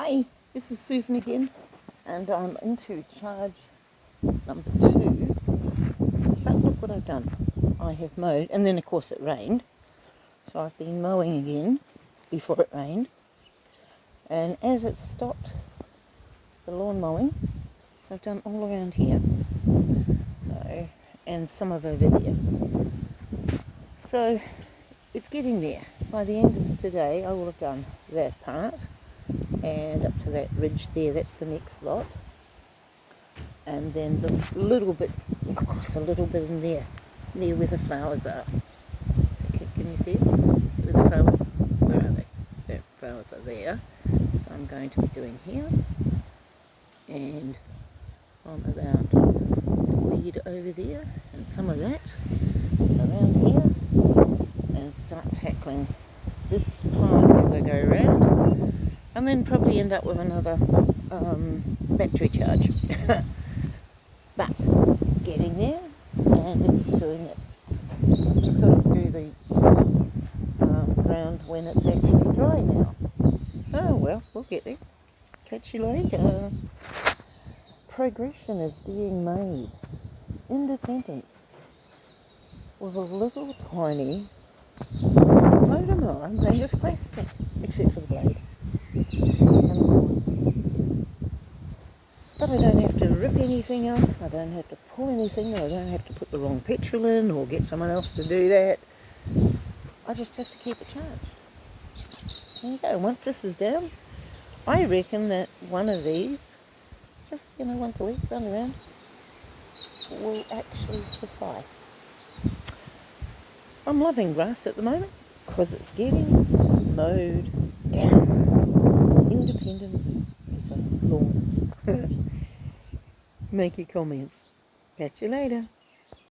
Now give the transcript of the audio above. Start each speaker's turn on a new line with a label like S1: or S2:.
S1: Hi, this is Susan again, and I'm into charge number two. But look what I've done. I have mowed, and then of course it rained, so I've been mowing again before it rained. And as it stopped the lawn mowing, so I've done all around here, so and some of over there. So it's getting there. By the end of today, I will have done that part and up to that ridge there, that's the next lot. And then the little bit, across a little bit in there, near where the flowers are. Can you see? Where the flowers, where are they? The flowers are there. So I'm going to be doing here. And on about the weed over there, and some of that around here. And start tackling this part as I go around and then probably end up with another um, battery charge. but getting there and it's doing it. Just got to do the um, ground when it's actually dry now. Oh well, we'll get there. Catch you later. Progression is being made. Independence. With a little tiny motor mower made of plastic, except for the blade. But I don't have to rip anything up, I don't have to pull anything, I don't have to put the wrong petrol in or get someone else to do that. I just have to keep it charged. There you go, once this is down, I reckon that one of these, just, you know, once a week, run around, will actually suffice. I'm loving grass at the moment because it's getting mowed down. Independence is a lawn. Make your comments. Catch you later.